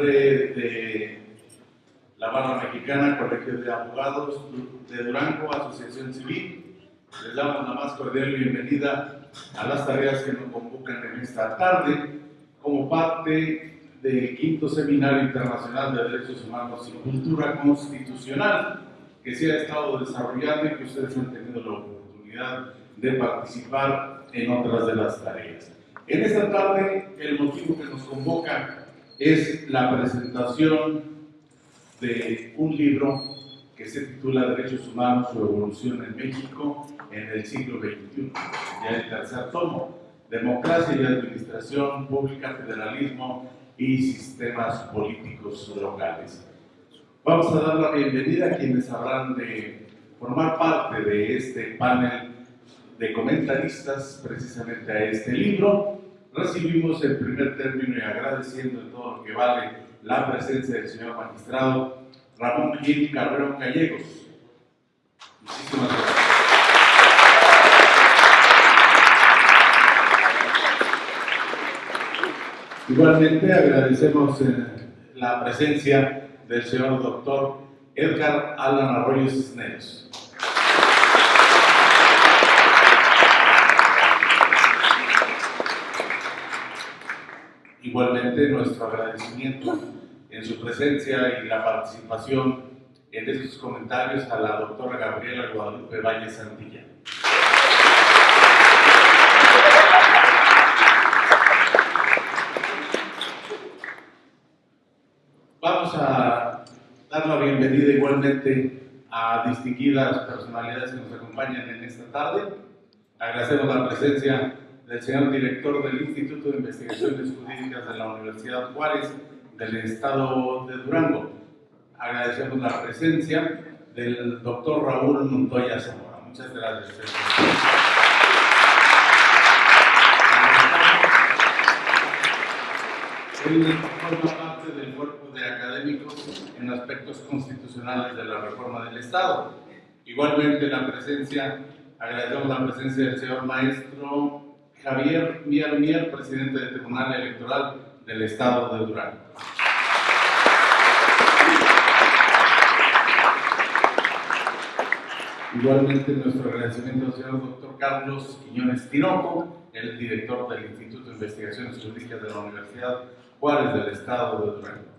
nombre de la Barra Mexicana, Colegio de Abogados de Durango, Asociación Civil, les damos la más cordial bienvenida a las tareas que nos convocan en esta tarde como parte del quinto Seminario Internacional de Derechos Humanos y Cultura Constitucional que se ha estado desarrollando y que ustedes han tenido la oportunidad de participar en otras de las tareas. En esta tarde, el motivo que nos convoca es la presentación de un libro que se titula Derechos Humanos, su evolución en México en el siglo XXI, ya el tercer tomo, Democracia y Administración Pública, Federalismo y Sistemas Políticos Locales. Vamos a dar la bienvenida a quienes habrán de formar parte de este panel de comentaristas precisamente a este libro. Recibimos el primer término y agradeciendo en todo lo que vale la presencia del señor magistrado Ramón Gil Cabrero Gallegos. Muchísimas gracias. Igualmente agradecemos eh, la presencia del señor doctor Edgar Alan Arroyo Cisneros. Igualmente nuestro agradecimiento en su presencia y la participación en estos comentarios a la doctora Gabriela Guadalupe Valle Santilla. Vamos a dar la bienvenida igualmente a distinguidas personalidades que nos acompañan en esta tarde. Agradecemos la presencia del señor director del Instituto de Investigaciones Jurídicas de la Universidad Juárez del Estado de Durango. Agradecemos la presencia del doctor Raúl Montoya Zamora. Muchas gracias. Él forma parte del cuerpo de académicos en aspectos constitucionales de la reforma del Estado. Igualmente la presencia, agradecemos la presencia del señor maestro Javier Mier Mier, presidente del Tribunal Electoral del Estado de Durango. Igualmente nuestro agradecimiento al señor doctor Carlos Quiñones Tinoco, el director del Instituto de Investigaciones Jurídicas de la Universidad Juárez del Estado de Durango.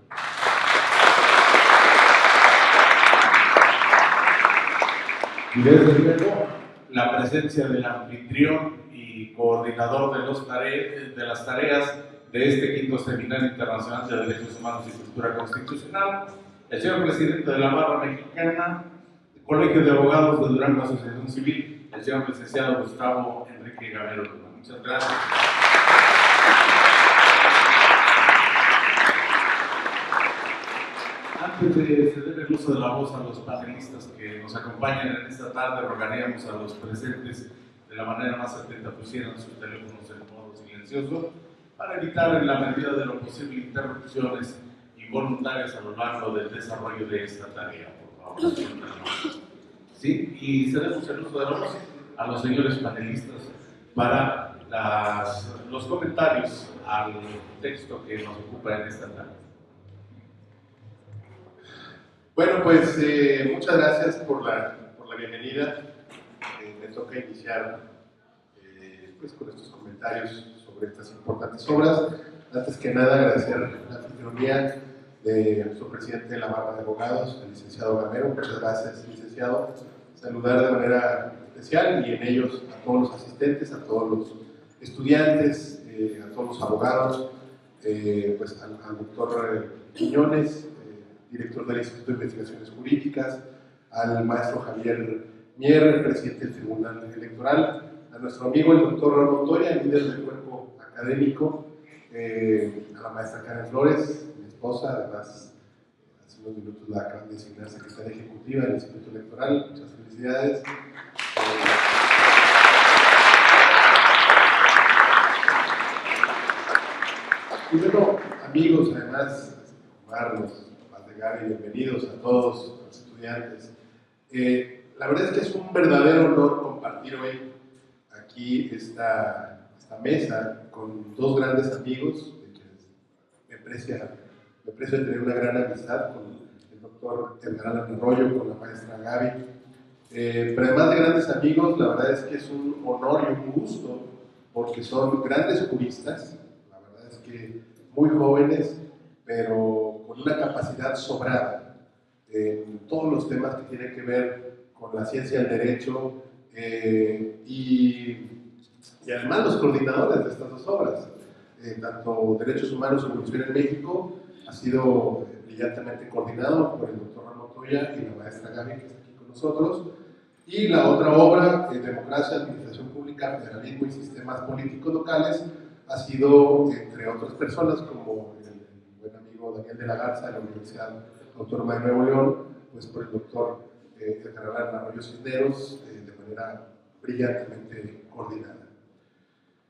Y desde luego la presencia del anfitrión coordinador de, los de las tareas de este quinto Seminario Internacional de Derechos Humanos y Cultura Constitucional, el señor presidente de la Barra Mexicana, Colegio de Abogados de Durango Asociación Civil, el señor licenciado Gustavo Enrique Gamero. Muchas gracias. Antes de ceder el uso de la voz a los panelistas que nos acompañan en esta tarde, rogaríamos a los presentes de la manera más atenta pusieran sus teléfonos en modo silencioso para evitar en la medida de lo posible interrupciones involuntarias a lo largo del desarrollo de esta tarea. Por favor, ¿Sí? Y cedemos el uso de la voz a los señores panelistas para las, los comentarios al texto que nos ocupa en esta tarde. Bueno, pues eh, muchas gracias por la, por la bienvenida. Eh, toca iniciar eh, pues, con estos comentarios sobre estas importantes obras. Antes que nada, agradecer la anfitrionía de nuestro presidente de la Barra de Abogados, el licenciado Gamero. Muchas gracias, licenciado. Saludar de manera especial y en ellos a todos los asistentes, a todos los estudiantes, a todos los abogados, pues al, al doctor Quiñones, director del Instituto de Investigaciones Jurídicas, al maestro Javier Mier, presidente del Tribunal Electoral, a nuestro amigo el doctor Raúl Montoya, líder del cuerpo académico, eh, a la maestra Karen Flores, mi esposa, además hace unos minutos la acaban de designar secretaria ejecutiva del Instituto Electoral, muchas felicidades. Y bueno, amigos, además, Marlos, y bienvenidos a todos los estudiantes. Eh, la verdad es que es un verdadero honor compartir hoy aquí esta, esta mesa con dos grandes amigos, de quienes me aprecia me aprecio de tener una gran amistad con el doctor Alan Arroyo, con la maestra Gaby. Eh, pero además de grandes amigos, la verdad es que es un honor y un gusto, porque son grandes juristas, la verdad es que muy jóvenes, pero con una capacidad sobrada en todos los temas que tienen que ver con la ciencia del derecho eh, y, además los coordinadores de estas dos obras, eh, tanto Derechos Humanos y Evolución en México, ha sido brillantemente coordinado por el doctor Ramón Toya y la maestra Gaby que está aquí con nosotros, y la otra obra, eh, Democracia, Administración Pública, Federalismo y Sistemas Políticos Locales, ha sido, entre otras personas, como el buen amigo Daniel de la Garza de la Universidad Autónoma de Nuevo León, pues por el doctor eh, Edgar Arroyo Cisneros, eh, de manera brillantemente coordinada.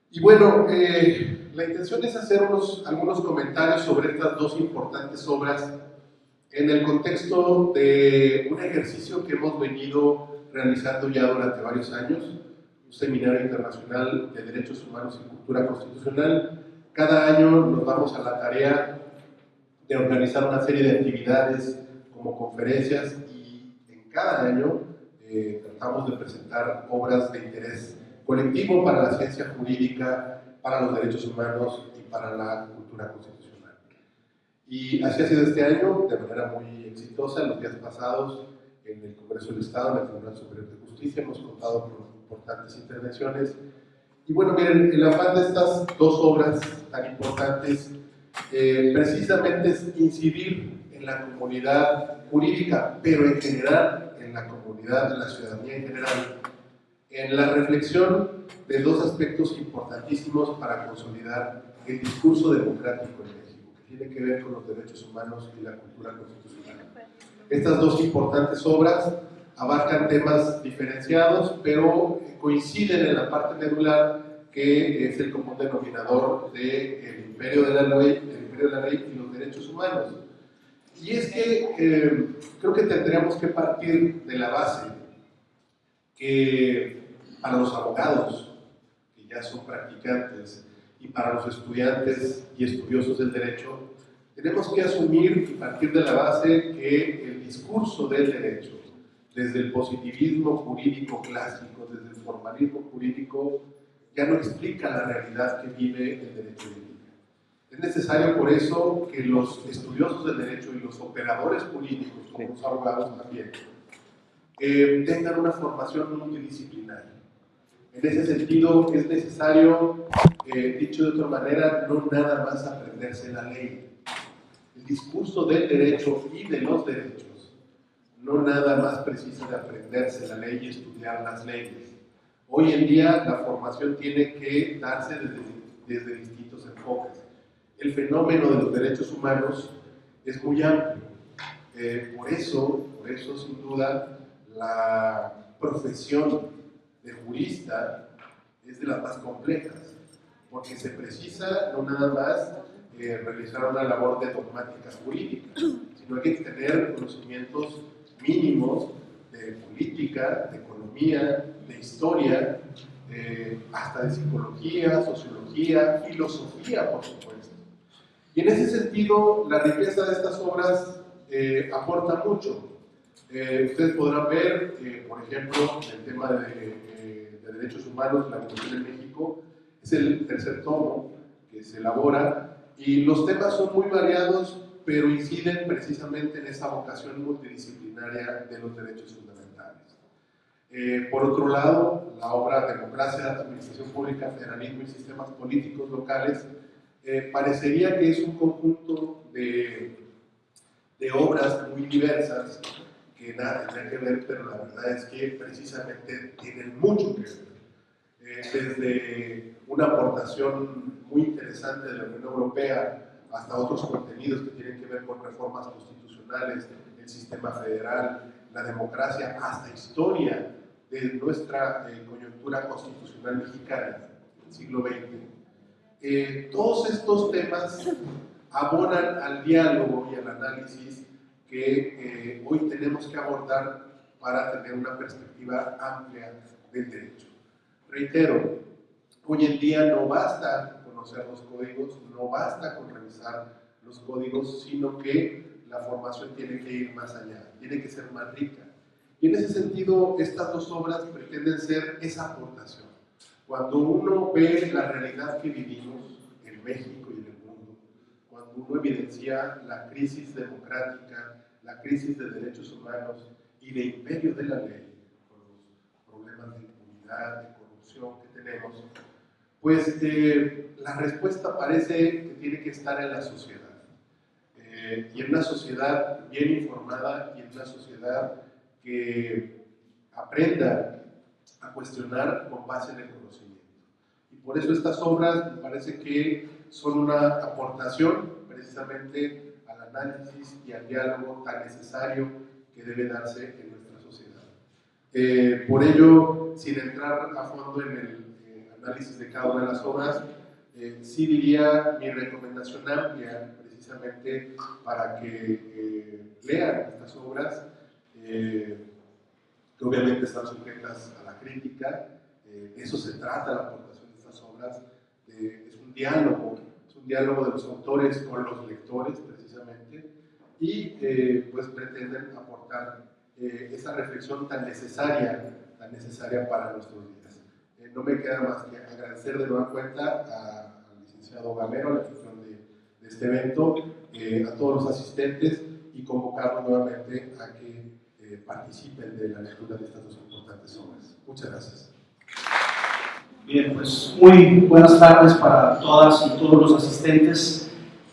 Y bueno, eh, la intención es hacer unos, algunos comentarios sobre estas dos importantes obras en el contexto de un ejercicio que hemos venido realizando ya durante varios años, un seminario internacional de derechos humanos y cultura constitucional. Cada año nos vamos a la tarea de organizar una serie de actividades como conferencias cada año eh, tratamos de presentar obras de interés colectivo para la ciencia jurídica, para los derechos humanos y para la cultura constitucional. Y así ha sido este año, de manera muy exitosa, en los días pasados en el Congreso del Estado, en el Tribunal Superior de Justicia, hemos contado con importantes intervenciones. Y bueno, miren, el afán de estas dos obras tan importantes eh, precisamente es incidir en la comunidad jurídica, pero en general, en la comunidad, en la ciudadanía en general, en la reflexión de dos aspectos importantísimos para consolidar el discurso democrático en México, que tiene que ver con los derechos humanos y la cultura constitucional. Estas dos importantes obras abarcan temas diferenciados, pero coinciden en la parte medular que es el común denominador del imperio de la ley, del imperio de la ley y los derechos humanos. Y es que eh, creo que tendríamos que partir de la base que para los abogados, que ya son practicantes, y para los estudiantes y estudiosos del derecho, tenemos que asumir y partir de la base que el discurso del derecho, desde el positivismo jurídico clásico, desde el formalismo jurídico, ya no explica la realidad que vive el derecho. Es necesario por eso que los estudiosos del derecho y los operadores políticos, como los abogados también, eh, tengan una formación multidisciplinaria. En ese sentido, es necesario, eh, dicho de otra manera, no nada más aprenderse la ley. El discurso del derecho y de los derechos no nada más precisa de aprenderse la ley y estudiar las leyes. Hoy en día la formación tiene que darse desde, desde distintos enfoques. El fenómeno de los derechos humanos es muy amplio. Eh, por eso, por eso sin duda, la profesión de jurista es de las más complejas, porque se precisa no nada más eh, realizar una labor de dogmática jurídica, sino hay que tener conocimientos mínimos de política, de economía, de historia, eh, hasta de psicología, sociología, filosofía, por supuesto. Y en ese sentido, la riqueza de estas obras eh, aporta mucho. Eh, ustedes podrán ver, eh, por ejemplo, el tema de, eh, de derechos humanos, la Constitución en México, es el tercer tomo que se elabora y los temas son muy variados, pero inciden precisamente en esa vocación multidisciplinaria de los derechos fundamentales. Eh, por otro lado, la obra Democracia, Administración Pública, Federalismo y Sistemas Políticos Locales eh, parecería que es un conjunto de, de obras muy diversas que nada tendrían que ver, pero la verdad es que precisamente tienen mucho que ver. Eh, desde una aportación muy interesante de la Unión Europea hasta otros contenidos que tienen que ver con reformas constitucionales, el sistema federal, la democracia, hasta historia de nuestra eh, coyuntura constitucional mexicana del siglo XX. Todos estos temas abonan al diálogo y al análisis que eh, hoy tenemos que abordar para tener una perspectiva amplia del derecho. Reitero, hoy en día no basta conocer los códigos, no basta con revisar los códigos, sino que la formación tiene que ir más allá, tiene que ser más rica. Y en ese sentido, estas dos obras pretenden ser esa aportación. Cuando uno ve la realidad que vivimos en México y en el mundo, cuando uno evidencia la crisis democrática, la crisis de derechos humanos y de imperio de la ley, con los problemas de impunidad, de corrupción que tenemos, pues eh, la respuesta parece que tiene que estar en la sociedad. Eh, y en una sociedad bien informada y en una sociedad que aprenda a cuestionar con base en el conocimiento. Y por eso estas obras me parece que son una aportación precisamente al análisis y al diálogo tan necesario que debe darse en nuestra sociedad. Eh, por ello, sin entrar a fondo en el eh, análisis de cada una de las obras, eh, sí diría mi recomendación amplia precisamente para que lean estas obras eh, obviamente están sujetas a la crítica. Eh, eso se trata la aportación de estas obras. es un diálogo, es un diálogo de los autores con los lectores, precisamente, y eh, pues pretenden aportar esa reflexión tan necesaria, tan necesaria para nuestros días. no me queda más que agradecer de nueva cuenta al licenciado Gamero, la gestión de, de este evento, a todos los asistentes y convocarlos nuevamente a que participen de la lectura de estas dos importantes obras. Muchas gracias. Bien, pues muy buenas tardes para todas y todos los asistentes.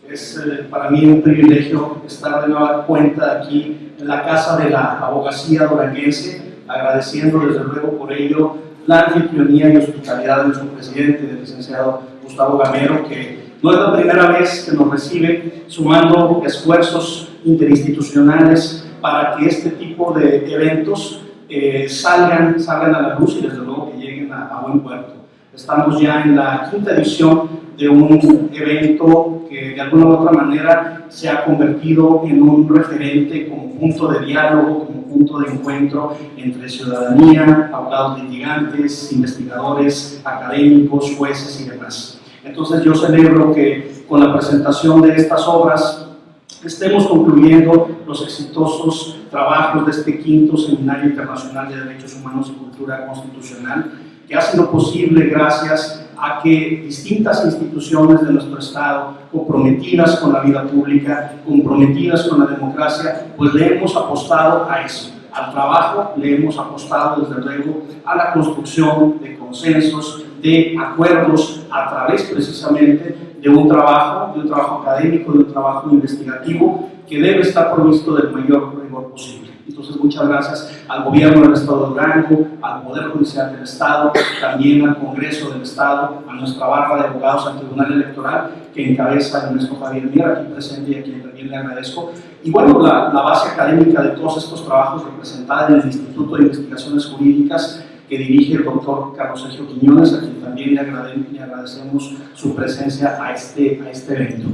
Es eh, para mí un privilegio estar de nueva cuenta aquí en la Casa de la Abogacía Duranguense, agradeciendo desde luego por ello la anfitrionía y hospitalidad de nuestro presidente, el licenciado Gustavo Gamero, que no es la primera vez que nos recibe, sumando esfuerzos interinstitucionales para que este tipo de eventos eh, salgan, salgan a la luz y desde luego que lleguen a, buen puerto. Estamos ya en la quinta edición de un evento que de alguna u otra manera se ha convertido en un referente como punto de diálogo, como punto de encuentro entre ciudadanía, abogados litigantes, investigadores, académicos, jueces y demás. Entonces yo celebro que con la presentación de estas obras estemos concluyendo los exitosos trabajos de este quinto Seminario Internacional de Derechos Humanos y Cultura Constitucional, que ha sido posible gracias a que distintas instituciones de nuestro Estado, comprometidas con la vida pública, comprometidas con la democracia, pues le hemos apostado a eso, al trabajo, le hemos apostado desde luego a la construcción de consensos, de acuerdos a través precisamente de un trabajo, de un trabajo académico, de un trabajo investigativo que debe estar provisto del mayor rigor posible. Entonces, muchas gracias al gobierno del Estado de Durango, al Poder Judicial del Estado, también al Congreso del Estado, a nuestra barra de abogados al Tribunal Electoral, que encabeza el maestro Javier Mier, aquí presente y a quien también le agradezco. Y bueno, la, la base académica de todos estos trabajos representada en el Instituto de Investigaciones Jurídicas que dirige el doctor Carlos Sergio Quiñones, a quien también le, agradecemos su presencia a este, a este evento.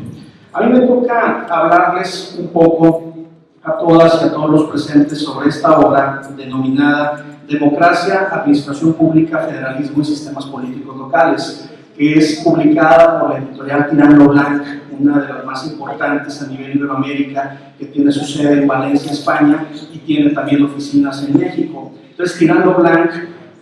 A mí me toca hablarles un poco a todas y a todos los presentes sobre esta obra denominada Democracia, Administración Pública, Federalismo y Sistemas Políticos Locales, que es publicada por la editorial Tirando Blanc, una de las más importantes a nivel Iberoamérica, que tiene su sede en Valencia, España, y tiene también oficinas en México. Entonces, Tirando Blanc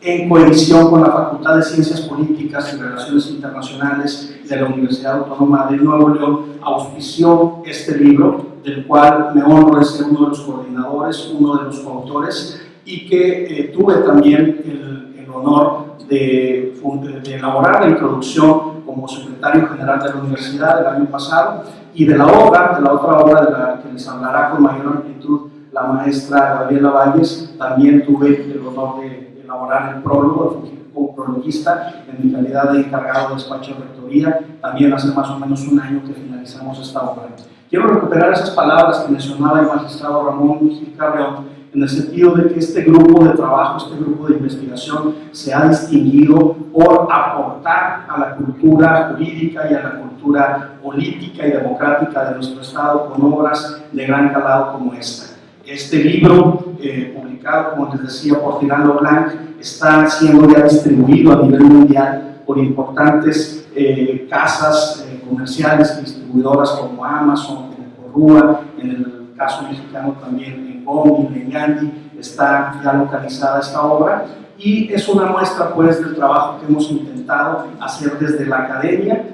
en coedición con la Facultad de Ciencias Políticas y Relaciones Internacionales de la Universidad Autónoma de Nuevo León, auspició este libro, del cual me honro de ser uno de los coordinadores, uno de los coautores, y que eh, tuve también el, el honor de, de, elaborar la introducción como secretario general de la universidad el año pasado, y de la obra, de la otra obra de la que les hablará con mayor amplitud la maestra Gabriela Valles, también tuve el honor de elaborar el prólogo, como prologuista, en mi calidad de encargado de despacho de rectoría, también hace más o menos un año que finalizamos esta obra. Quiero recuperar esas palabras que mencionaba el magistrado Ramón Gil Carreón, en el sentido de que este grupo de trabajo, este grupo de investigación se ha distinguido por aportar a la cultura jurídica y a la cultura política y democrática de nuestro Estado con obras de gran calado como esta. Este libro, eh, publicado, como les decía, por Tirando Blanc, está siendo ya distribuido a nivel mundial por importantes eh, casas eh, comerciales y distribuidoras como Amazon, como Corrua, en el caso mexicano también en Gomi, en Gandhi, está ya localizada esta obra y es una muestra pues del trabajo que hemos intentado hacer desde la academia,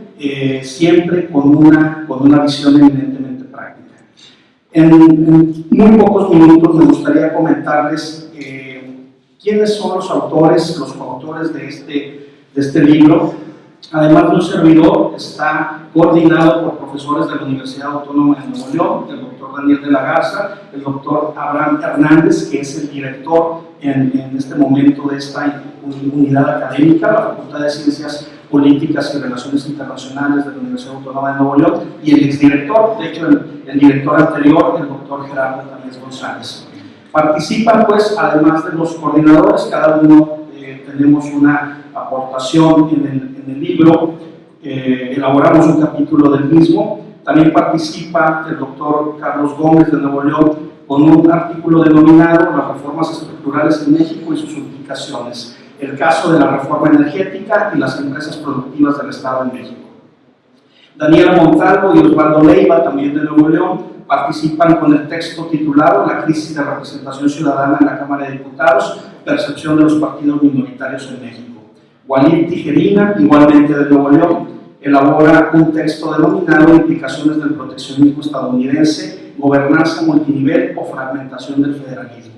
siempre con una, con una visión eminentemente. En, en, muy pocos minutos me gustaría comentarles eh, quiénes son los autores, los autores de este, de este libro. Además de un servidor, está coordinado por profesores de la Universidad Autónoma de Nuevo León, el doctor Daniel de la Garza, el doctor Abraham Hernández, que es el director en, en este momento de esta unidad académica, la Facultad de Ciencias Políticas y Relaciones Internacionales de la Universidad Autónoma de Nuevo León, y el exdirector, de hecho el, el director anterior, el doctor Gerardo Tamés González. Participan pues, además de los coordinadores, cada uno eh, tenemos una aportación en el, en el libro, eh, elaboramos un capítulo del mismo, también participa el doctor Carlos Gómez de Nuevo León con un artículo denominado Las reformas estructurales en México y sus implicaciones, el caso de la reforma energética y las empresas productivas del Estado en México. Daniela Montalvo y Osvaldo Leiva, también de Nuevo León, participan con el texto titulado La crisis de representación ciudadana en la Cámara de Diputados, percepción de los partidos minoritarios en México. Walid Tijerina, igualmente de Nuevo León, elabora un texto denominado Implicaciones del proteccionismo estadounidense, gobernanza multinivel o fragmentación del federalismo.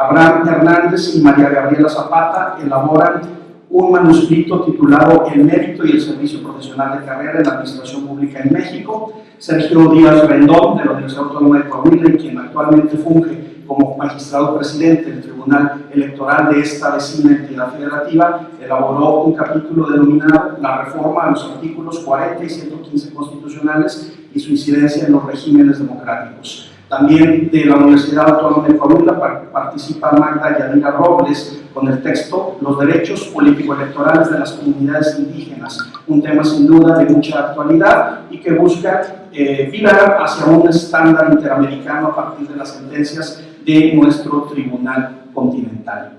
Abraham Hernández y María Gabriela Zapata elaboran un manuscrito titulado El mérito y el servicio profesional de carrera en la administración pública en México. Sergio Díaz Rendón, de la Universidad Autónoma de Coahuila, quien actualmente funge como magistrado presidente del Tribunal Electoral de esta vecina entidad federativa, elaboró un capítulo denominado La reforma a los artículos 40 y 115 constitucionales y su incidencia en los regímenes democráticos. También de la Universidad Autónoma de Coahuila participa Magda Yadira Robles con el texto Los derechos político-electorales de las comunidades indígenas, un tema sin duda de mucha actualidad y que busca eh, hacia un estándar interamericano a partir de las sentencias de nuestro Tribunal Continental.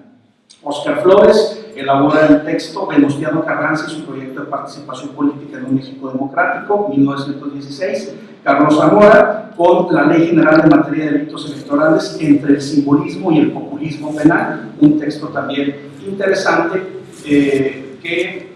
Oscar Flores elabora el texto Venustiano Carranza y su proyecto de participación política en un México democrático, 1916. Carlos Zamora con la Ley General de Materia de Delitos Electorales entre el simbolismo y el populismo penal, un texto también interesante eh, que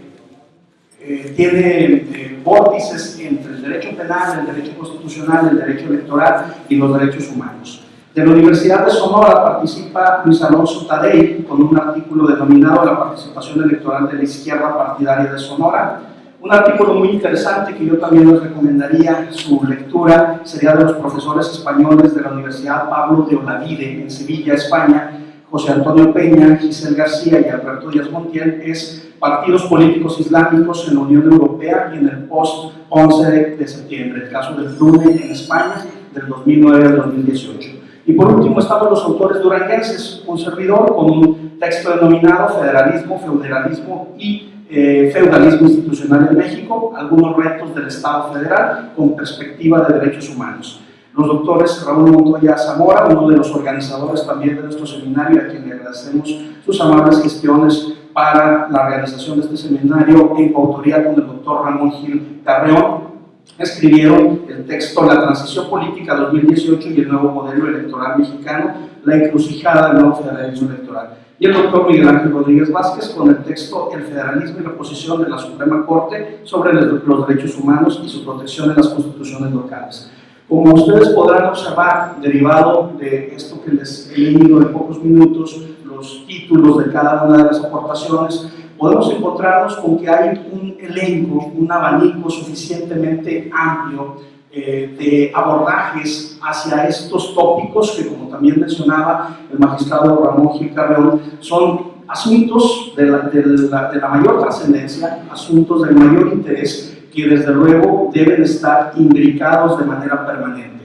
eh, tiene eh, vórtices entre el derecho penal, el derecho constitucional, el derecho electoral y los derechos humanos. De la Universidad de Sonora participa Luis Alonso Tadei con un artículo denominado La participación electoral de la izquierda partidaria de Sonora. Un artículo muy interesante que yo también les recomendaría su lectura sería de los profesores españoles de la Universidad Pablo de Olavide en Sevilla, España, José Antonio Peña, Giselle García y Alberto Díaz Montiel, es Partidos Políticos Islámicos en la Unión Europea y en el post-11 de septiembre, el caso del FLUNE en España del 2009 al 2018. Y por último estamos los autores duranguenses, un servidor con un texto denominado Federalismo, Feudalismo y eh, Feudalismo Institucional en México, algunos retos del Estado federal con perspectiva de derechos humanos. Los doctores Raúl Montoya Zamora, uno de los organizadores también de nuestro seminario, a quien le agradecemos sus amables gestiones para la realización de este seminario en coautoría con el doctor Ramón Gil Carreón, escribieron el texto La transición política 2018 y el nuevo modelo electoral mexicano, la encrucijada del nuevo federalismo electoral. Y el doctor Miguel Ángel Rodríguez Vázquez con el texto El federalismo y la posición de la Suprema Corte sobre los derechos humanos y su protección en las constituciones locales. Como ustedes podrán observar, derivado de esto que les he leído en pocos minutos, los títulos de cada una de las aportaciones, podemos encontrarnos con que hay un elenco, un abanico suficientemente amplio eh, de abordajes hacia estos tópicos que, como también mencionaba el magistrado Ramón Gil Carreón, son asuntos de la, de la, mayor trascendencia, asuntos del mayor interés que desde luego deben estar imbricados de manera permanente.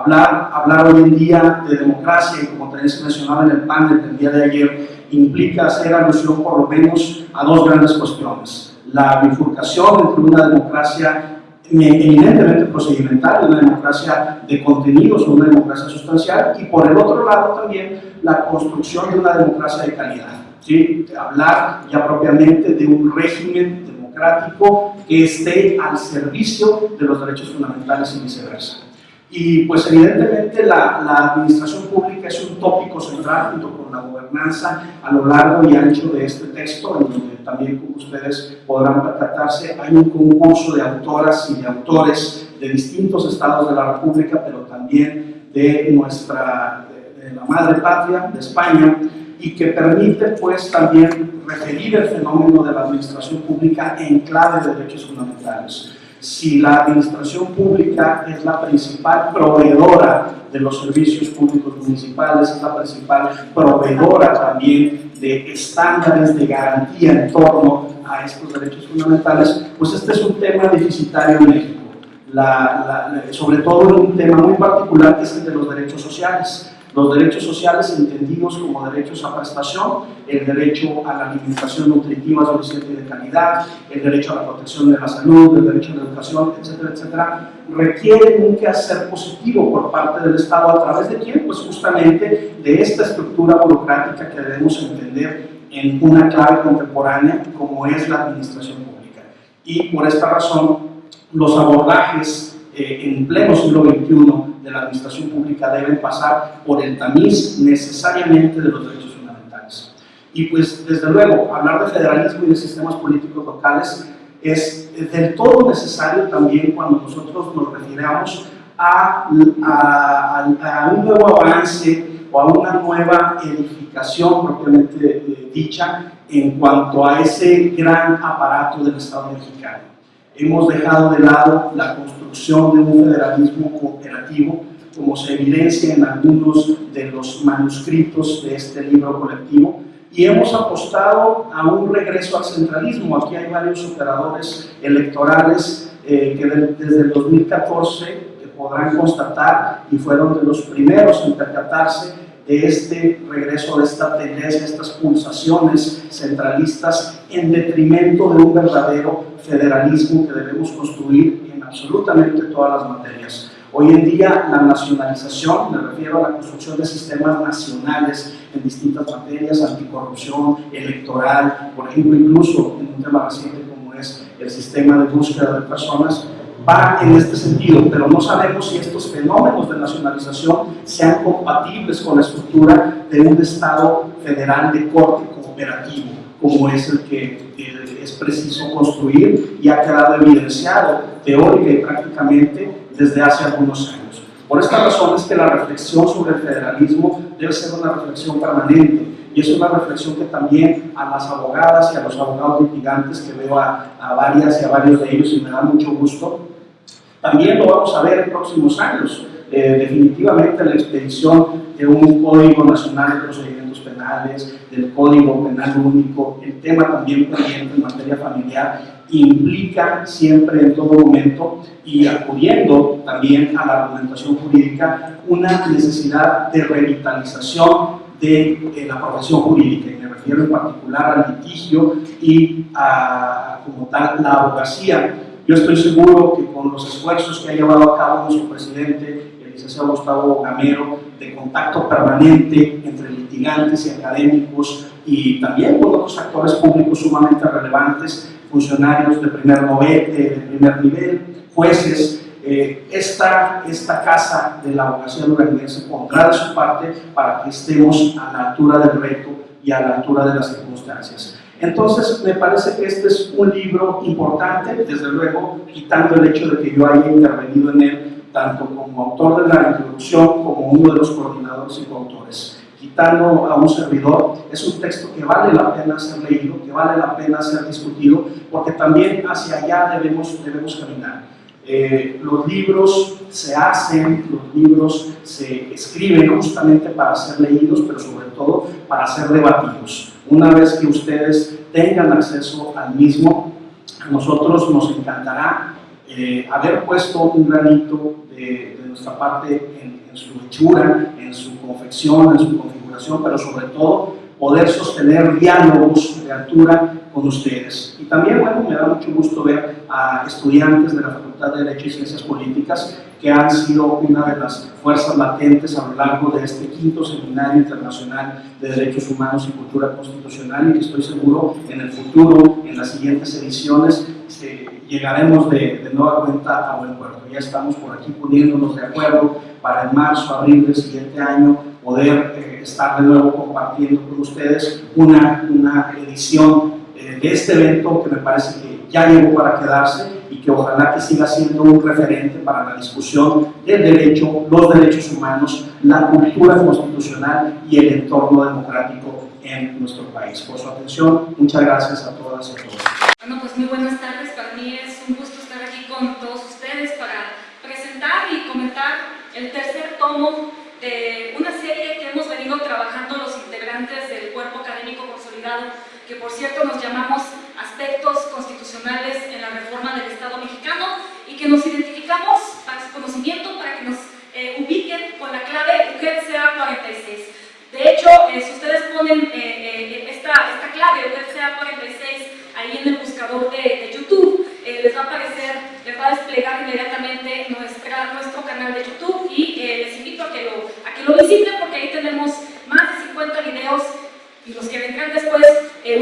Hablar, hoy en día de democracia, como también se mencionaba en el panel del día de ayer, implica hacer alusión por lo menos a dos grandes cuestiones. La bifurcación entre una democracia eminentemente procedimental, una democracia de contenidos una democracia sustancial, y por el otro lado también la construcción de una democracia de calidad. ¿sí? Hablar ya propiamente de un régimen democrático que esté al servicio de los derechos fundamentales y viceversa. Y pues evidentemente la, administración pública es un tópico central junto con la gobernanza a lo largo y ancho de este texto, en donde también como ustedes podrán percatarse, hay un concurso de autoras y de autores de distintos estados de la República, pero también de nuestra, de la madre patria, de España, y que permite pues también referir el fenómeno de la administración pública en clave de derechos fundamentales. Si la administración pública es la principal proveedora de los servicios públicos municipales, es la principal proveedora también de estándares de garantía en torno a estos derechos fundamentales, pues este es un tema deficitario en México. La, la, sobre todo en un tema muy particular que es el de los derechos sociales los derechos sociales entendidos como derechos a prestación, el derecho a la alimentación nutritiva suficiente y de calidad, el derecho a la protección de la salud, el derecho a la educación, etcétera, etcétera, requieren un quehacer positivo por parte del Estado a través de quién? Pues justamente de esta estructura burocrática que debemos entender en una clave contemporánea como es la administración pública. Y por esta razón, los abordajes eh, en pleno siglo XXI de la administración pública deben pasar por el tamiz necesariamente de los derechos fundamentales. Y pues, desde luego, hablar de federalismo y de sistemas políticos locales es del todo necesario también cuando nosotros nos refiramos a, a, a un nuevo avance o a una nueva edificación propiamente eh, dicha en cuanto a ese gran aparato del Estado mexicano. Hemos dejado de lado la construcción de un federalismo cooperativo, como se evidencia en algunos de los manuscritos de este libro colectivo, y hemos apostado a un regreso al centralismo. Aquí hay varios operadores electorales eh, que desde el 2014 podrán constatar y fueron de los primeros en percatarse de este regreso, de esta tendencia, estas pulsaciones centralistas en detrimento de un verdadero federalismo que debemos construir absolutamente todas las materias. Hoy en día la nacionalización, me refiero a la construcción de sistemas nacionales en distintas materias, anticorrupción, electoral, por ejemplo, incluso en un tema reciente como es el sistema de búsqueda de personas, va en este sentido, pero no sabemos si estos fenómenos de nacionalización sean compatibles con la estructura de un Estado federal de corte cooperativo, como es el que es preciso construir y ha quedado evidenciado teórica y prácticamente desde hace algunos años. Por esta razón es que la reflexión sobre el federalismo debe ser una reflexión permanente y es una reflexión que también a las abogadas y a los abogados litigantes, que veo a, a varias y a varios de ellos y me da mucho gusto, también lo vamos a ver en próximos años. Eh, definitivamente la expedición de un Código Nacional de Procedimientos Penales, del Código Penal Único, el tema también pendiente en materia familiar, implica siempre en todo momento y acudiendo también a la argumentación jurídica una necesidad de revitalización de la profesión jurídica, y me refiero en particular al litigio y a, como tal, la abogacía. Yo estoy seguro que con los esfuerzos que ha llevado a cabo nuestro presidente, licenciado Gustavo Gamero, de contacto permanente entre litigantes y académicos y también con otros actores públicos sumamente relevantes, funcionarios de primer, nivel, de primer nivel jueces, eh, esta, esta casa de la abogacía duranguense pondrá de su parte para que estemos a la altura del reto y a la altura de las circunstancias. Entonces, me parece que este es un libro importante, desde luego, quitando el hecho de que yo haya intervenido en él, tanto como autor de la introducción como uno de los coordinadores y coautores. Quitando a un servidor, es un texto que vale la pena ser leído, que vale la pena ser discutido, porque también hacia allá debemos, debemos caminar. Eh, los libros se hacen, los libros se escriben justamente para ser leídos, pero sobre todo para ser debatidos. Una vez que ustedes tengan acceso al mismo, a nosotros nos encantará eh, haber puesto un granito de, de nuestra parte en, en, su hechura, en su confección, en su configuración, pero sobre todo poder sostener diálogos de altura con ustedes. Y también, bueno, me da mucho gusto ver a estudiantes de la Facultad de Derecho y Ciencias Políticas que han sido una de las fuerzas latentes a lo largo de este quinto Seminario Internacional de Derechos Humanos y Cultura Constitucional y que estoy seguro en el futuro, en las siguientes ediciones, eh, llegaremos de, de nueva cuenta a buen puerto. Ya estamos por aquí poniéndonos de acuerdo para en marzo, abril del siguiente año poder eh, estar de nuevo compartiendo con ustedes una, una edición eh, de este evento que me parece que ya llegó para quedarse y que ojalá que siga siendo un referente para la discusión del derecho, los derechos humanos, la cultura constitucional y el entorno democrático en nuestro país. Por su atención, muchas gracias a todas y a todos. Bueno, pues muy buenas tardes. Para mí es un gusto estar aquí con todos ustedes para presentar y comentar el tercer tomo de una serie que hemos venido trabajando los integrantes del cuerpo académico consolidado, que por cierto nos llamamos aspectos constitucionales en la reforma del Estado mexicano y que nos identificamos para su conocimiento, para que nos eh, ubiquen con la clave UGEDCA 46. De hecho, eh, si ustedes ponen eh, esta, esta clave UGEDCA 46 ahí en el buscador de, de YouTube, les va a aparecer, les va a desplegar inmediatamente nuestro canal de YouTube y les invito a que, lo, a que lo visiten porque ahí tenemos más de 50 videos y los que vendrán después,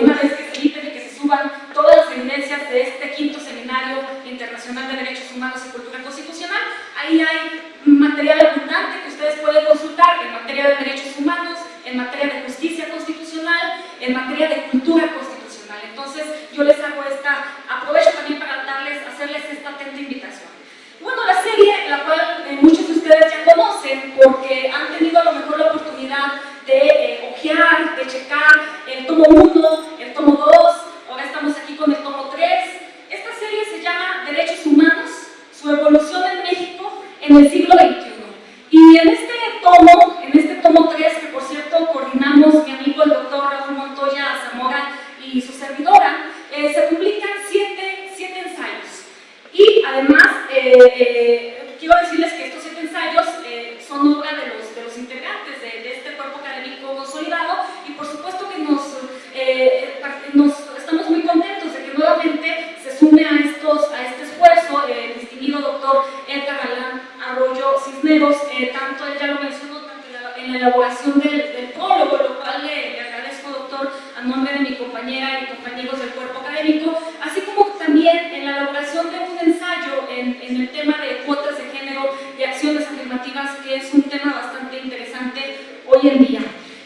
una vez que se suban todas las evidencias de este quinto Seminario Internacional de Derechos Humanos y Cultura Constitucional. Ahí hay material abundante que ustedes pueden consultar en materia de derechos humanos, en materia de justicia constitucional, en materia de cultura constitucional. Entonces, yo les hago esta, aprovecho también para darles, hacerles esta atenta invitación. Bueno, la serie, la cual eh, muchos de ustedes ya conocen, porque han tenido a lo mejor la oportunidad de eh, ojear, de checar el tomo 1, el tomo 2, ahora estamos aquí con el tomo 3. Esta serie se llama Derechos Humanos, su evolución en México en el siglo XXI. Y en este tomo, en este tomo 3, que por cierto coordinamos mi amigo el doctor Raúl Montoya Zamora y su servidora, eh, se publican siete, siete ensayos. Y además, eh, eh, quiero decirles que estos siete ensayos son obra de los, de los integrantes de, de, este cuerpo académico consolidado y por supuesto que nos, eh, nos, estamos muy contentos de que nuevamente se sume a, estos, a este esfuerzo el distinguido doctor Edgar Galán Arroyo Cisneros, eh, tanto él ya lo mencionó en la elaboración del, del prólogo, lo cual le, le agradezco doctor a nombre de mi compañera y compañeros del cuerpo académico, así como también en la elaboración de un ensayo en, en, el tema de cuotas de género y acciones afirmativas, que es un tema bastante interesante hoy en día.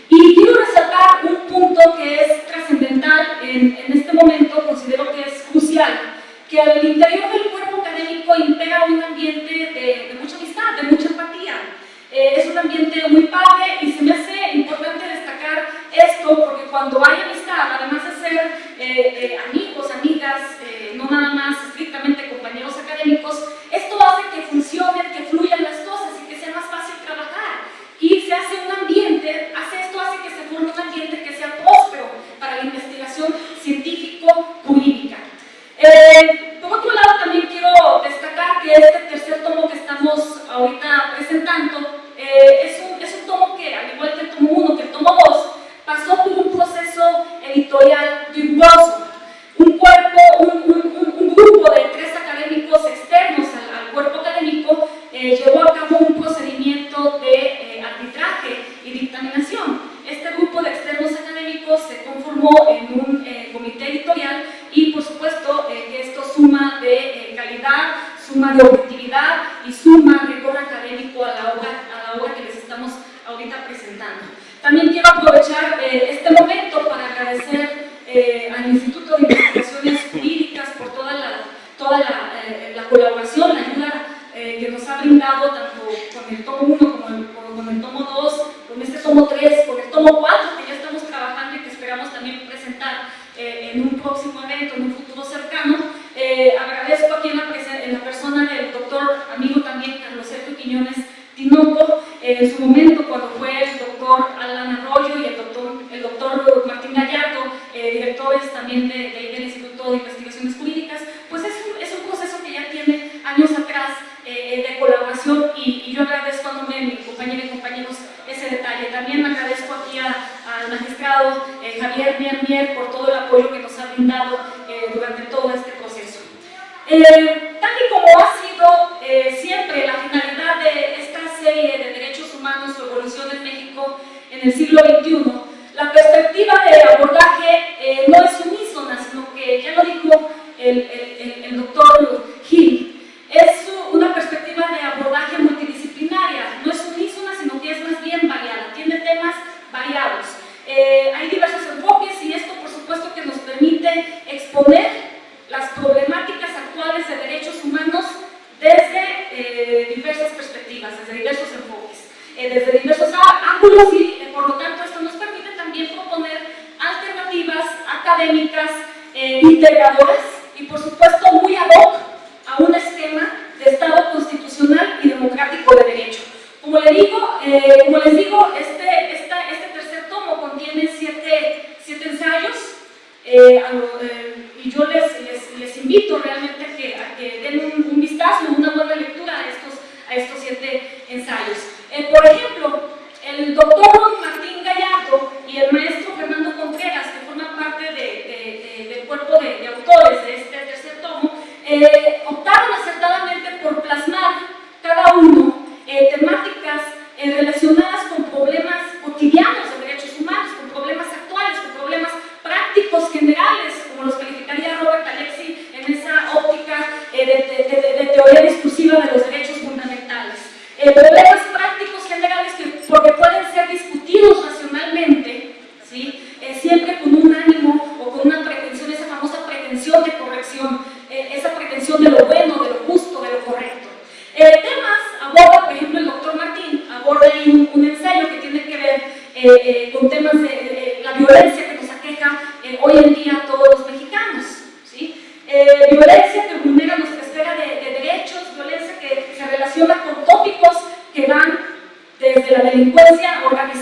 Y quiero resaltar un punto que es trascendental en, en, este momento, considero que es crucial, que al interior del cuerpo académico impera un ambiente de, de mucha amistad, de mucha empatía. Eh, es un ambiente muy padre y se me hace importante destacar esto porque cuando hay amistad, además de ser eh, eh, amigos, amigas, no nada más estrictamente compañeros académicos, esto hace que funcionen, que fluyan las cosas y que sea más fácil trabajar. Y se hace un ambiente, hace esto hace que se forme un ambiente que sea próspero para la investigación científico-jurídica. por otro lado, también quiero destacar que este tercer tomo que estamos ahorita presentando eh, es, un, es, un, tomo que, al igual que el tomo 1, que el tomo 2, pasó por un proceso editorial riguroso. Un cuerpo, un, un, un, grupo de tres académicos externos al, al cuerpo académico eh, llevó a cabo un procedimiento de eh, dictaminación. Este grupo de externos académicos se conformó en un responder? con tópicos que van desde la delincuencia organizada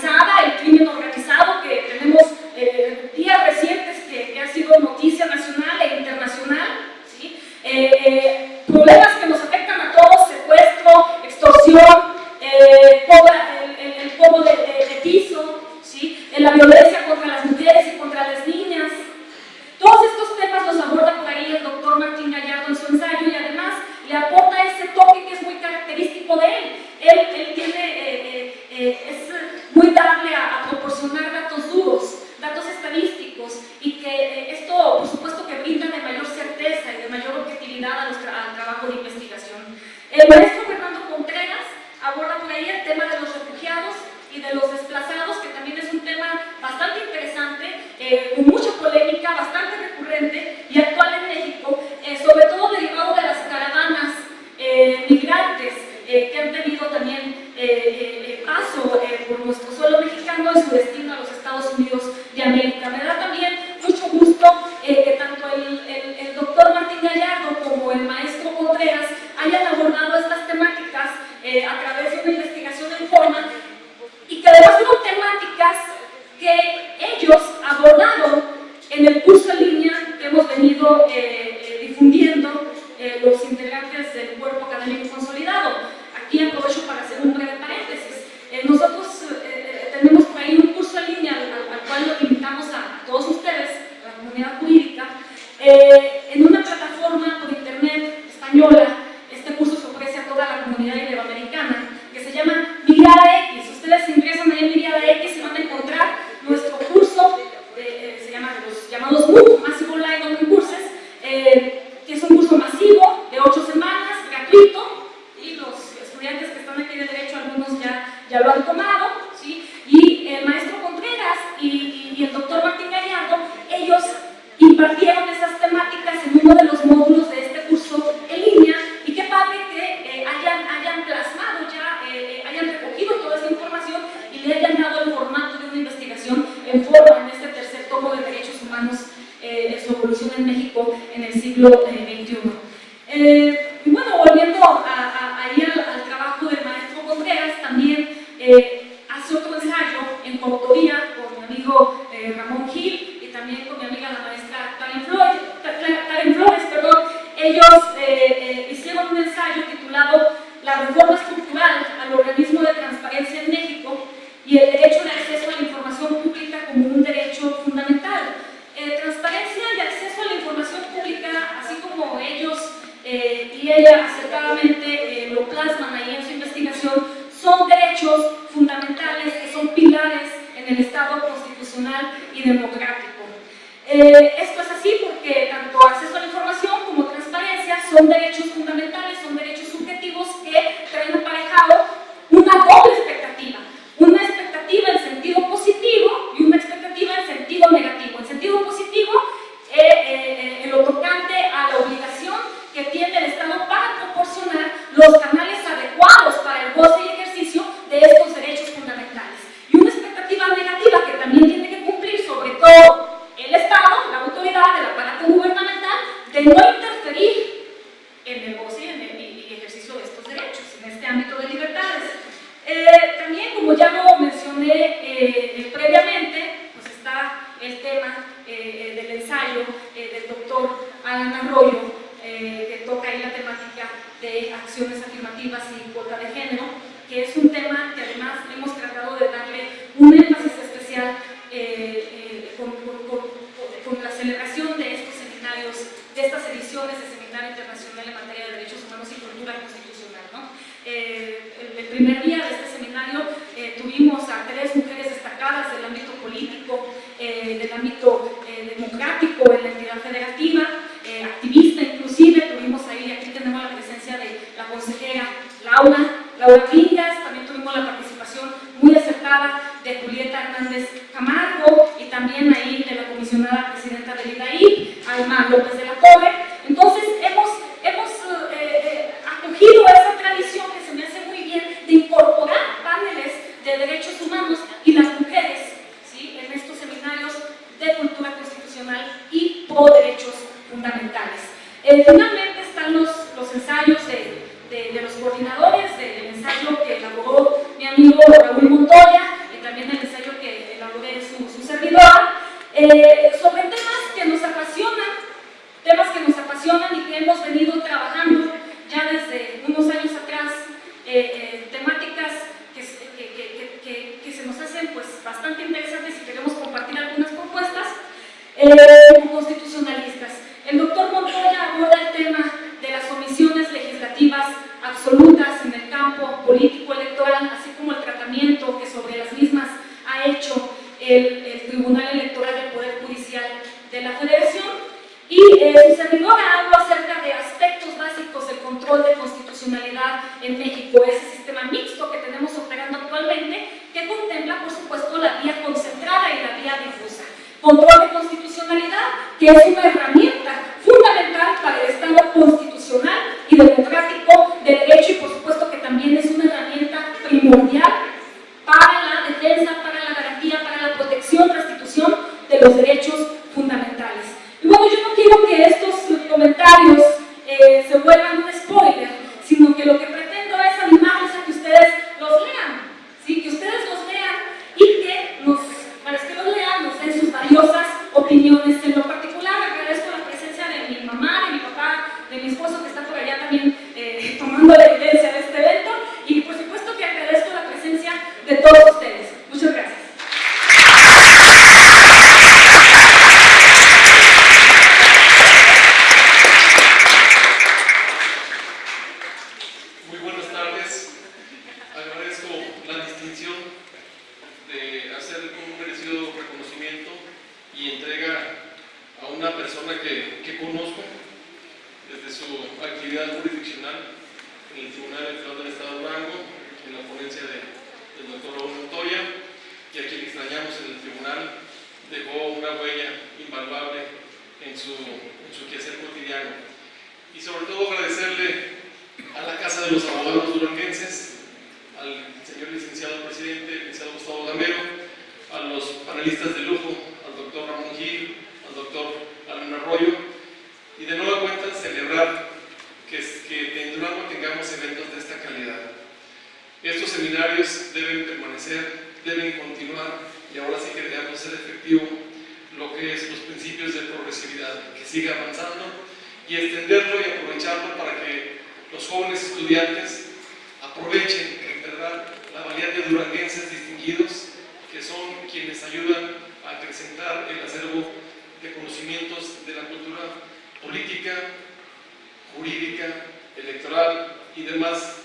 y demás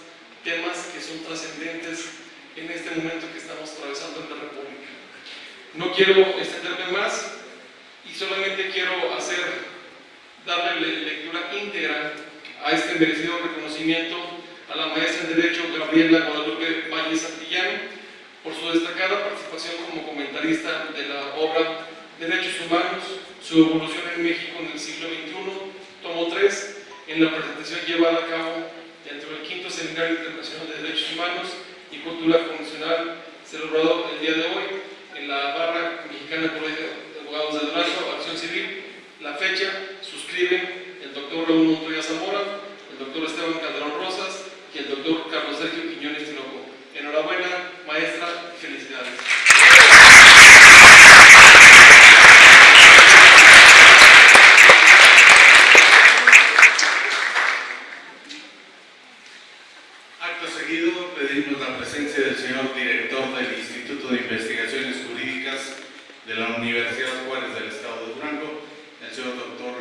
temas que son trascendentes en este momento que estamos atravesando en la República. No quiero extenderme más y solamente quiero hacer, darle lectura íntegra a este merecido reconocimiento a la maestra en Derecho Gabriela Guadalupe Valle Santillán por su destacada participación como comentarista de la obra Derechos Humanos, su evolución en México en el siglo XXI, tomo 3, en la presentación llevada a cabo dentro del quinto Seminario Internacional de Derechos Humanos y Cultura Convencional, celebrado el día de hoy en la barra mexicana Colegio de Abogados de Durango, Acción Civil. La fecha, suscriben el doctor Raúl Montoya Zamora, el doctor Esteban Calderón Rosas y el doctor Carlos Sergio Quiñones Tinoco. Enhorabuena, maestra, y felicidades. Acto seguido, pedimos la presencia del señor director del Instituto de Investigaciones Jurídicas de la Universidad Juárez del Estado de Durango, el señor doctor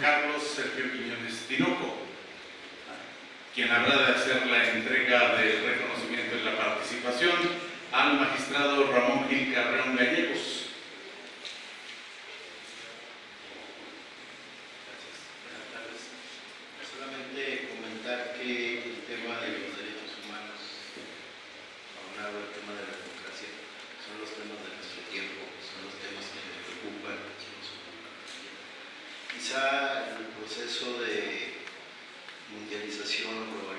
Carlos Sergio Quiñones Tinoco, quien habrá de hacer la entrega del reconocimiento y la participación al magistrado Ramón Gil Carreón Gallegos. Buenas tardes. Solamente comentar que el tema de los derechos humanos, aunado al tema de la democracia, son los temas de nuestro tiempo, son los temas que nos preocupan. Quizá el proceso de mundialización,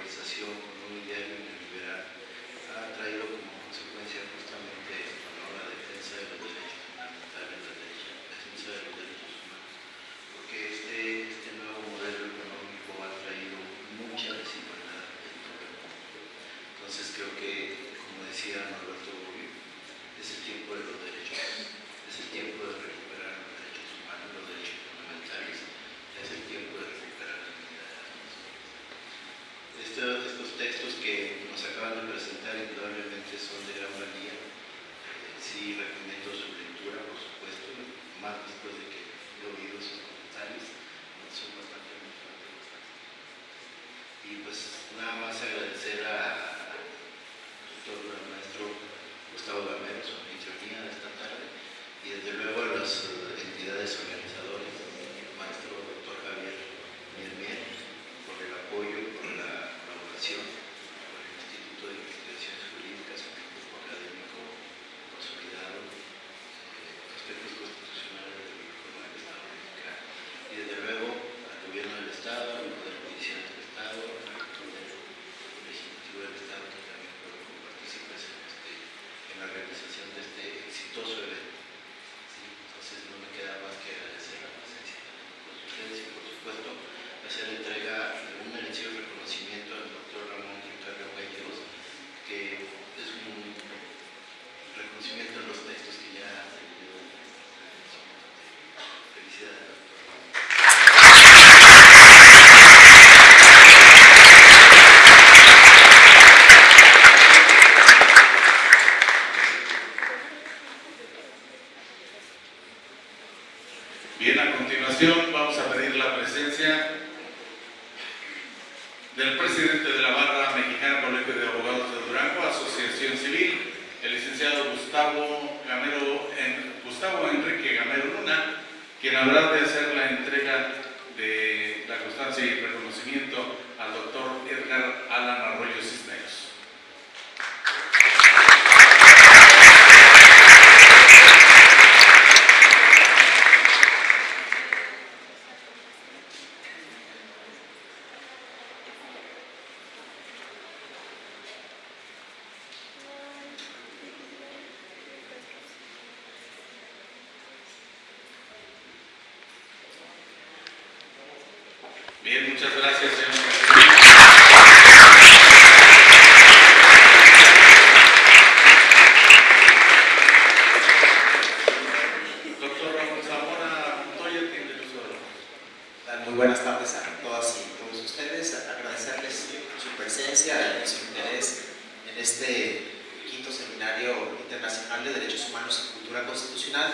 este quinto seminario internacional de Derechos Humanos y Cultura Constitucional,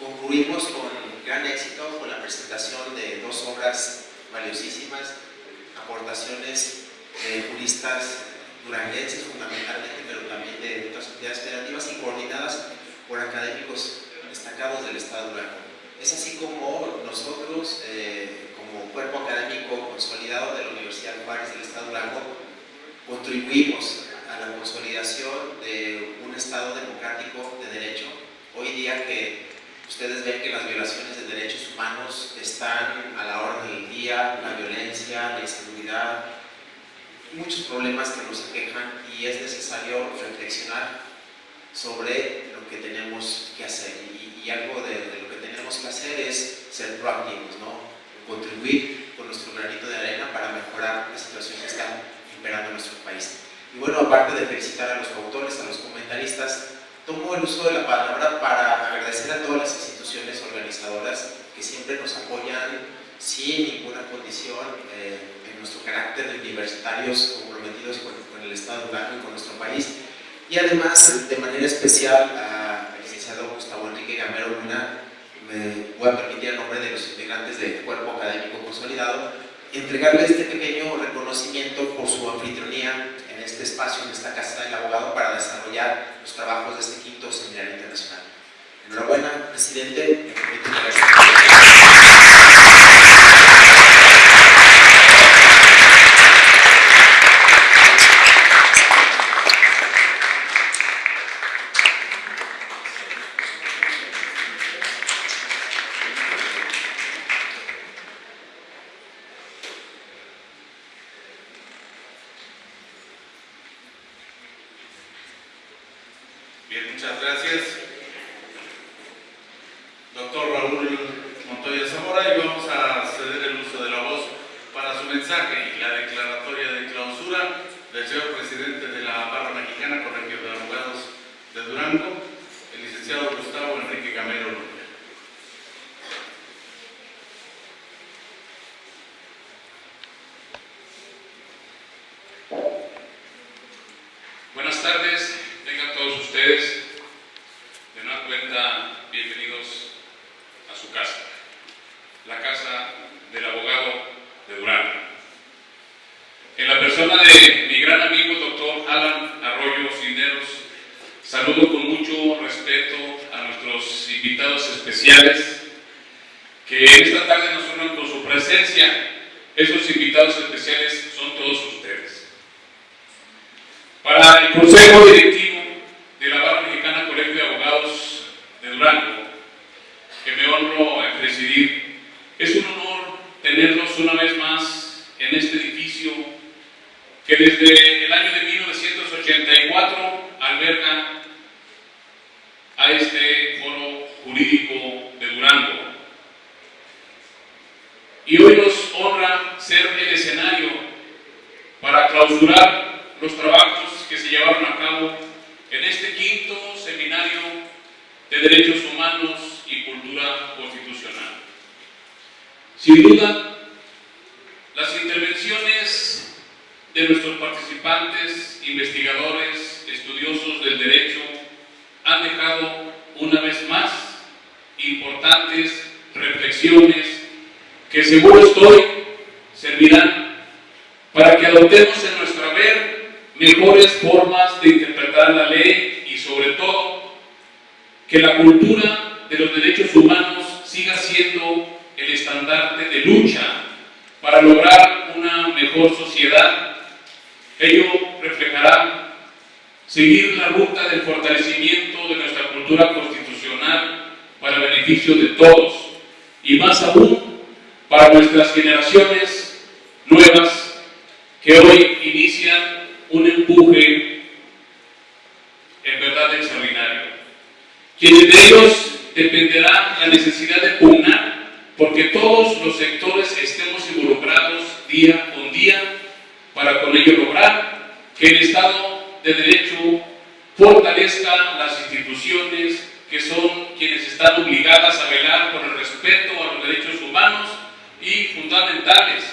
concluimos con gran éxito con la presentación de dos obras valiosísimas, aportaciones de juristas duranguenses fundamentalmente, pero también de otras entidades federativas y coordinadas por académicos destacados del Estado de Durango. Es así como nosotros, eh, como cuerpo académico consolidado de la Universidad Juárez del Estado de Durango, contribuimos a la consolidación de un Estado democrático de derecho. Hoy día que ustedes ven que las violaciones de derechos humanos están a la orden del día, la violencia, la inseguridad, muchos problemas que nos aquejan y es necesario reflexionar sobre lo que tenemos que hacer. Y, algo de, de, lo que tenemos que hacer es ser proactivos, ¿no? contribuir con nuestro granito de arena para mejorar la situación que está imperando en nuestro país. Y bueno, aparte de felicitar a los autores, a los comentaristas, tomo el uso de la palabra para agradecer a todas las instituciones organizadoras que siempre nos apoyan sin ninguna condición eh, en nuestro carácter de universitarios comprometidos con, el Estado y con nuestro país. Y además, de manera especial, al licenciado Gustavo Enrique Gamero Luna, me voy a permitir en nombre de los integrantes del Cuerpo Académico Consolidado, entregarle este pequeño reconocimiento por su anfitrionía este espacio, en esta Casa del Abogado, para desarrollar los trabajos de este quinto seminario internacional. Enhorabuena, presidente. Me permito Bien, muchas gracias. Doctor Raúl Montoya Zamora, y vamos a ceder el uso de la voz para su mensaje y la declaratoria de clausura del señor presidente de la Barra Mexicana, Colegio de Abogados de Durango, el licenciado Gustavo Enrique Gamero Luna. Buenas tardes, tengan todos ustedes. De nueva cuenta, bienvenidos a su casa, la casa del abogado de Durango. En la persona de mi gran amigo, doctor Alan Arroyo Cisneros, saludo con mucho respeto a nuestros invitados especiales que esta tarde nos honran con su presencia. Esos invitados especiales son todos ustedes. Para el Consejo Directivo de la Barra Mexicana Colegio de Abogados de Durango, que me honro en presidir, es un honor tenerlos una vez más en este que desde el año de 1984 alberga a este foro jurídico de Durango. Y hoy nos honra ser el escenario para clausurar los trabajos que se llevaron a cabo en este quinto seminario de Derechos Humanos y Cultura Constitucional. Sin duda, las intervenciones de nuestros participantes, investigadores, estudiosos del derecho, han dejado una vez más importantes reflexiones que seguro estoy servirán para que adoptemos en nuestro haber mejores formas de interpretar la ley y sobre todo que la cultura de los derechos humanos siga siendo el estandarte de lucha para lograr una mejor sociedad. Ello reflejará seguir la ruta del fortalecimiento de nuestra cultura constitucional para beneficio de todos y más aún para nuestras generaciones nuevas que hoy inician un empuje en verdad extraordinario. Quienes de ellos dependerá la necesidad de pugnar porque todos los sectores estemos involucrados día con día para con ello lograr que el Estado de Derecho fortalezca las instituciones que son quienes están obligadas a velar por el respeto a los derechos humanos y fundamentales.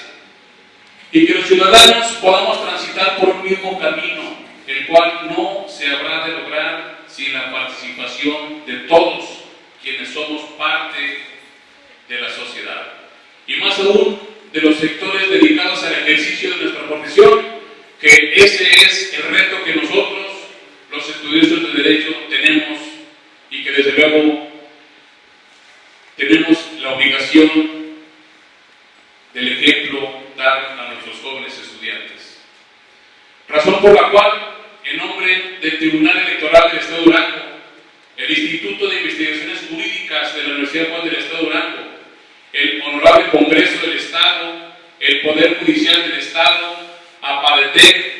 Y que los ciudadanos podamos transitar por un mismo camino, el cual no se habrá de lograr sin la participación de todos quienes somos parte de la sociedad. Y más aún de los sectores dedicados al ejercicio de nuestra profesión, que ese es el reto que nosotros, los estudiosos de Derecho, tenemos y que desde luego tenemos la obligación del ejemplo dar a nuestros jóvenes estudiantes. Razón por la cual, en nombre del Tribunal Electoral del Estado de Durango, el Instituto de Investigaciones Jurídicas de la Universidad Juan del Estado de Durango, el Honorable Congreso del Estado, el Poder Judicial del Estado, APADETEC,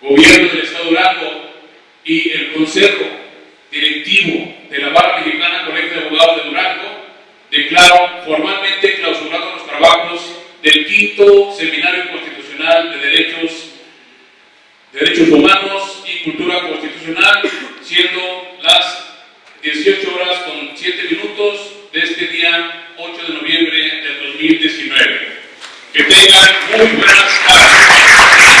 Gobierno del Estado Durango y el Consejo Directivo de la Barra Mexicana Colegio de Abogados de Durango, declaro formalmente clausurados los trabajos del quinto Seminario Constitucional de Derechos, Derechos Humanos y Cultura Constitucional, siendo las 18 horas con 7 minutos de este día 8 de noviembre del 2019. Que tengan muy buenas tardes.